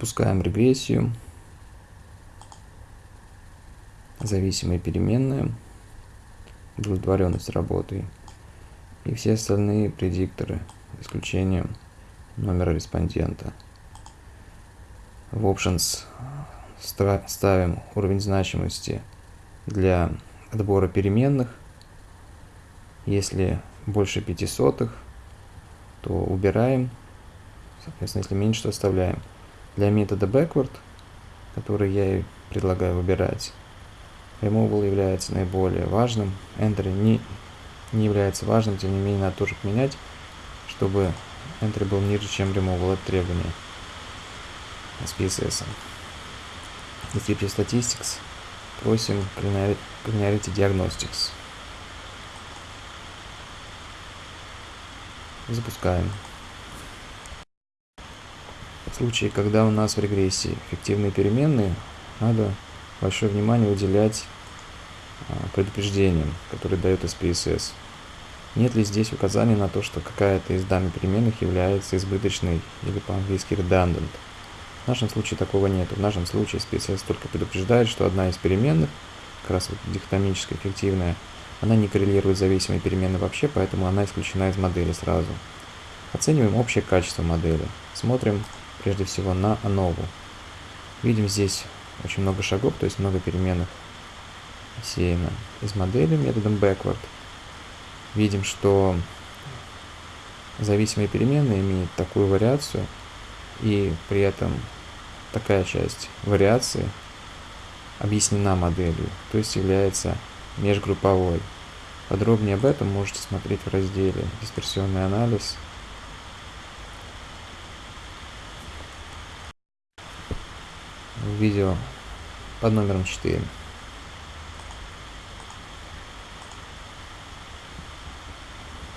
Запускаем регрессию. Зависимые переменные. Удовлетворенность работой. И все остальные предикторы, исключением номера респондента. В Options ставим уровень значимости для отбора переменных. Если больше 5 сотых, то убираем. Соответственно, если меньше, то оставляем. Для метода backward, который я и предлагаю выбирать, removal является наиболее важным. Entry не, не является важным, тем не менее надо тоже поменять, чтобы entry был ниже, чем removal. Это требование SPSS. Descriptive Statistics просим Linearity Diagnostics. Запускаем. В случае, когда у нас в регрессии эффективные переменные, надо большое внимание уделять а, предупреждениям, которые дает SPSS. Нет ли здесь указания на то, что какая-то из данных переменных является избыточной или по-английски redundant? В нашем случае такого нет. В нашем случае SPSS только предупреждает, что одна из переменных, как раз вот дихотомически эффективная, она не коррелирует с зависимой переменной вообще, поэтому она исключена из модели сразу. Оцениваем общее качество модели. Смотрим прежде всего на ANOVA. Видим здесь очень много шагов, то есть много переменных сеяно из модели методом backward. Видим, что зависимые переменные имеют такую вариацию, и при этом такая часть вариации объяснена моделью, то есть является межгрупповой. Подробнее об этом можете смотреть в разделе «Дисперсионный анализ». Видео под номером 4.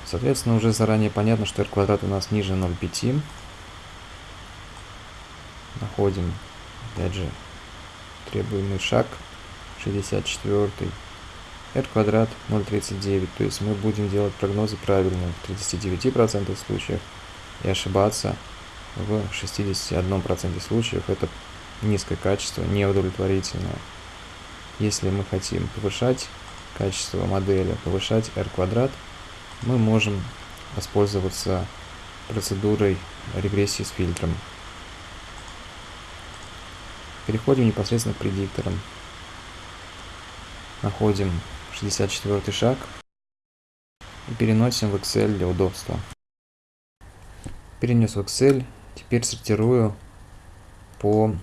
Соответственно, уже заранее понятно, что r квадрат у нас ниже 0,5 находим, опять же, требуемый шаг 64 r квадрат 0,39, то есть мы будем делать прогнозы правильно в 39% случаев и ошибаться в 61% случаев. Это низкое качество, неудовлетворительное. Если мы хотим повышать качество модели, повышать r квадрат, мы можем воспользоваться процедурой регрессии с фильтром. Переходим непосредственно к предикторам. Находим 64 шаг и переносим в Excel для удобства. Перенес в Excel, теперь сортирую по